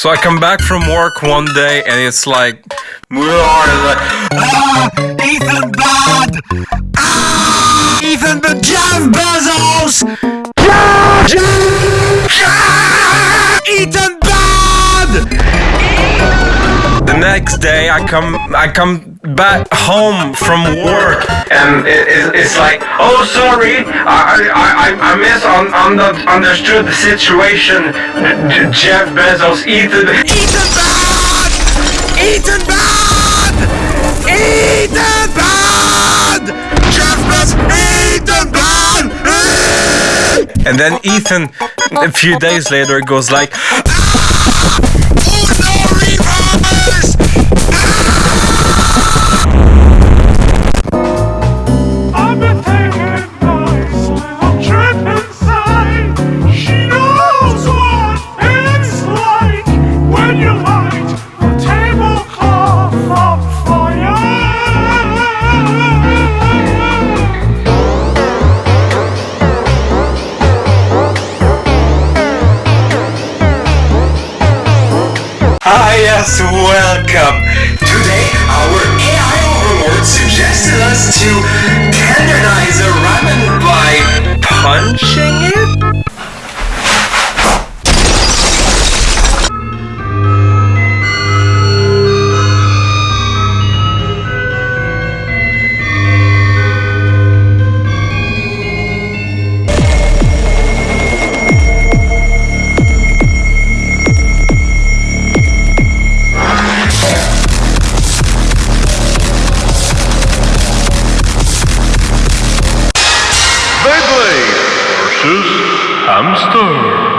So I come back from work one day and it's like, like, Ah, Ethan bad! Ah, Ethan but Jeff Bezos! Ah, Ethan bad! the next day I come, I come back home from work and it, it, it's like, oh sorry, I, I, I, I mis un, um, un, um, understood the situation. Jeff Bezos, Ethan. Ethan bad! Ethan bad! Ethan bad! Jeff Bezos! Ethan bad! And then Ethan, a few days later, goes like, yes, welcome. hamster.